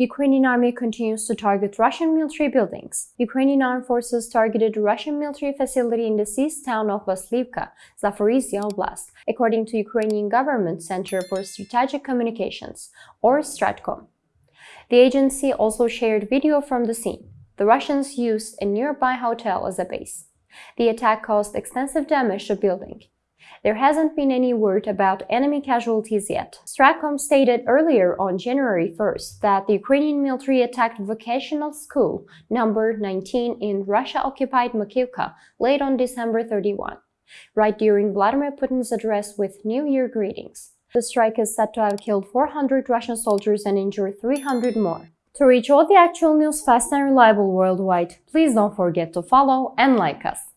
Ukrainian army continues to target Russian military buildings. Ukrainian armed forces targeted Russian military facility in the seized town of Vasylivka, Zaporizhia Oblast, according to Ukrainian Government Center for Strategic Communications, or Stratcom. The agency also shared video from the scene. The Russians used a nearby hotel as a base. The attack caused extensive damage to building. There hasn't been any word about enemy casualties yet. Stratcom stated earlier on January 1st that the Ukrainian military attacked vocational school number 19 in Russia-occupied Makiivka late on December 31, right during Vladimir Putin's address with New Year greetings. The strike is said to have killed 400 Russian soldiers and injured 300 more. To reach all the actual news fast and reliable worldwide, please don't forget to follow and like us.